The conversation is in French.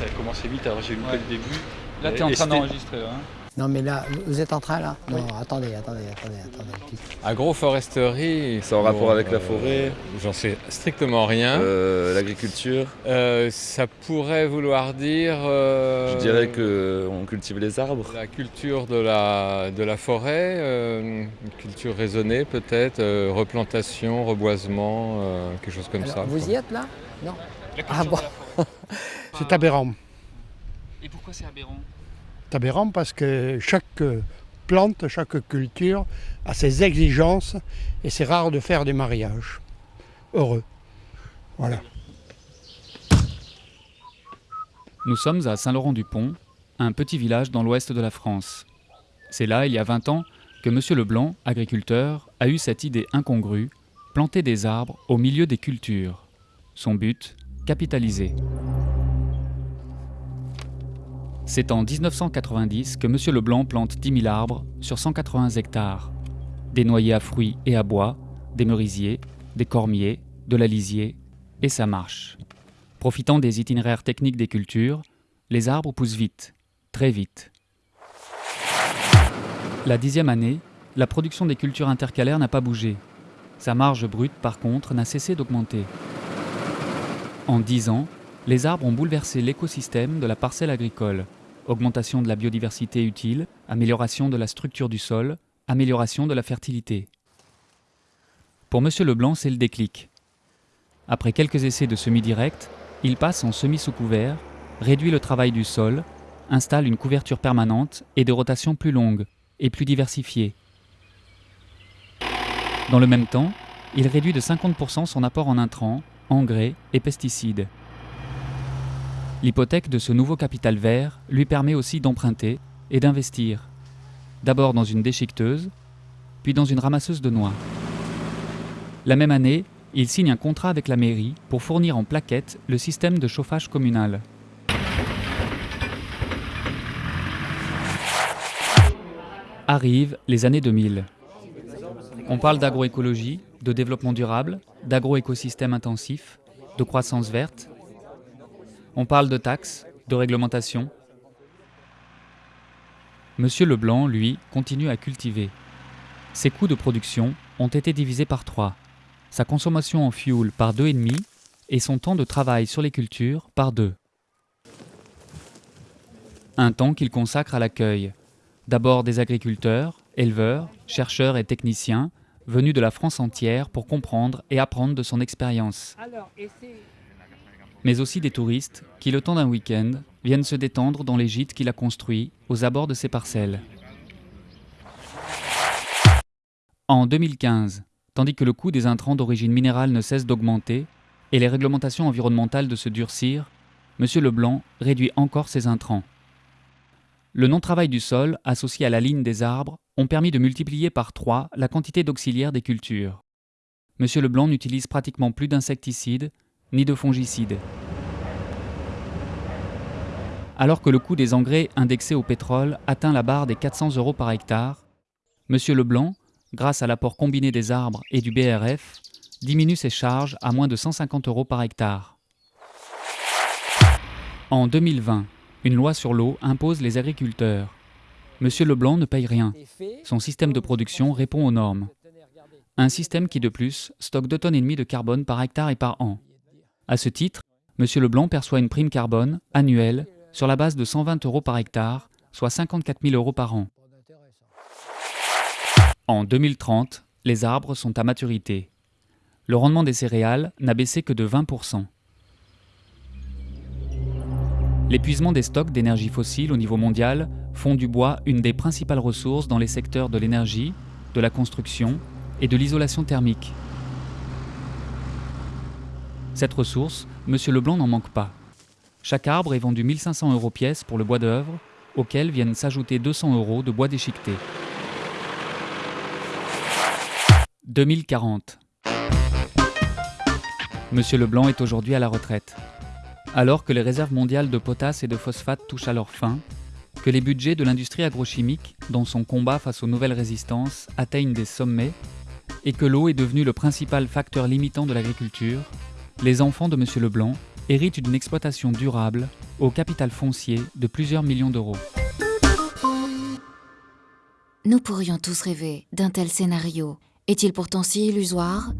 ça a commencé vite, alors j'ai loupé Ouais. le début. Là, tu es en train d'enregistrer. Hein. Non, mais là, vous êtes en train là Non, attendez, attendez, attendez, attendez. Agroforesterie. C'est en rapport bon, avec la euh, forêt, J'en sais strictement rien. euh, l'agriculture. Euh, ça pourrait vouloir dire. euh, Je dirais qu'on cultive les arbres. La culture de la, de la forêt, euh, une culture raisonnée peut-être, euh, replantation, reboisement, euh, quelque chose comme Alors, ça. vous quoi. y êtes là Non La Ah culture bon. de la forêt. C'est aberrant. Et pourquoi c'est aberrant C'est aberrant parce que chaque plante, chaque culture a ses exigences et c'est rare de faire des mariages heureux. Voilà. Nous sommes à Saint-Laurent-du-Pont, un petit village dans l'ouest de la France. C'est là, il y a 20 ans, que M. Leblanc, agriculteur, a eu cette idée incongrue, planter des arbres au milieu des cultures. Son but, capitaliser. C'est en 1990 que M. Leblanc plante 10 000 arbres sur 180 hectares. Des noyers à fruits et à bois, des merisiers, des cormiers, de la lisier, et ça marche. Profitant des itinéraires techniques des cultures, les arbres poussent vite, très vite. La dixième année, la production des cultures intercalaires n'a pas bougé. Sa marge brute, par contre, n'a cessé d'augmenter. En dix ans, les arbres ont bouleversé l'écosystème de la parcelle agricole. Augmentation de la biodiversité utile, amélioration de la structure du sol, amélioration de la fertilité. Pour M. Leblanc, c'est le déclic. Après quelques essais de semi-direct, il passe en semi sous couvert, réduit le travail du sol, installe une couverture permanente et de rotation plus longue et plus diversifiée. Dans le même temps, il réduit de 50% son apport en intrants, engrais et pesticides. L'hypothèque de ce nouveau capital vert lui permet aussi d'emprunter et d'investir, d'abord dans une déchiqueteuse, puis dans une ramasseuse de noix. La même année, il signe un contrat avec la mairie pour fournir en plaquettes le système de chauffage communal. Arrivent les années 2000. On parle d'agroécologie, de développement durable, d'agroécosystème intensif, de croissance verte. On parle de taxes, de réglementation. Monsieur Leblanc, lui, continue à cultiver. Ses coûts de production ont été divisés par trois sa consommation en fuel par 2,5 et son temps de travail sur les cultures par 2. Un temps qu'il consacre à l'accueil, d'abord des agriculteurs, éleveurs, chercheurs et techniciens venus de la France entière pour comprendre et apprendre de son expérience, mais aussi des touristes qui, le temps d'un week-end, viennent se détendre dans les gîtes qu'il a construits aux abords de ses parcelles. En 2015, tandis que le coût des intrants d'origine minérale ne cesse d'augmenter et les réglementations environnementales de se durcir, M. Leblanc réduit encore ses intrants. Le non-travail du sol, associé à la ligne des arbres, ont permis de multiplier par trois la quantité d'auxiliaires des cultures. M. Leblanc n'utilise pratiquement plus d'insecticides ni de fongicides. Alors que le coût des engrais indexés au pétrole atteint la barre des 400 euros par hectare, M. Leblanc, grâce à l'apport combiné des arbres et du BRF, diminue ses charges à moins de 150 euros par hectare. En 2020, une loi sur l'eau impose les agriculteurs. Monsieur Leblanc ne paye rien. Son système de production répond aux normes. Un système qui, de plus, stocke 2 tonnes et demie de carbone par hectare et par an. À ce titre, Monsieur Leblanc perçoit une prime carbone annuelle sur la base de 120 euros par hectare, soit 54 000 euros par an. En 2030, les arbres sont à maturité. Le rendement des céréales n'a baissé que de 20%. L'épuisement des stocks d'énergie fossile au niveau mondial font du bois une des principales ressources dans les secteurs de l'énergie, de la construction et de l'isolation thermique. Cette ressource, M. Leblanc n'en manque pas. Chaque arbre est vendu 1500 euros pièce pour le bois d'œuvre, auquel viennent s'ajouter 200 euros de bois déchiqueté. 2040. Monsieur Leblanc est aujourd'hui à la retraite. Alors que les réserves mondiales de potasse et de phosphate touchent à leur fin, que les budgets de l'industrie agrochimique, dans son combat face aux nouvelles résistances, atteignent des sommets, et que l'eau est devenue le principal facteur limitant de l'agriculture, les enfants de Monsieur Leblanc, hérite d'une exploitation durable au capital foncier de plusieurs millions d'euros. Nous pourrions tous rêver d'un tel scénario. Est-il pourtant si illusoire?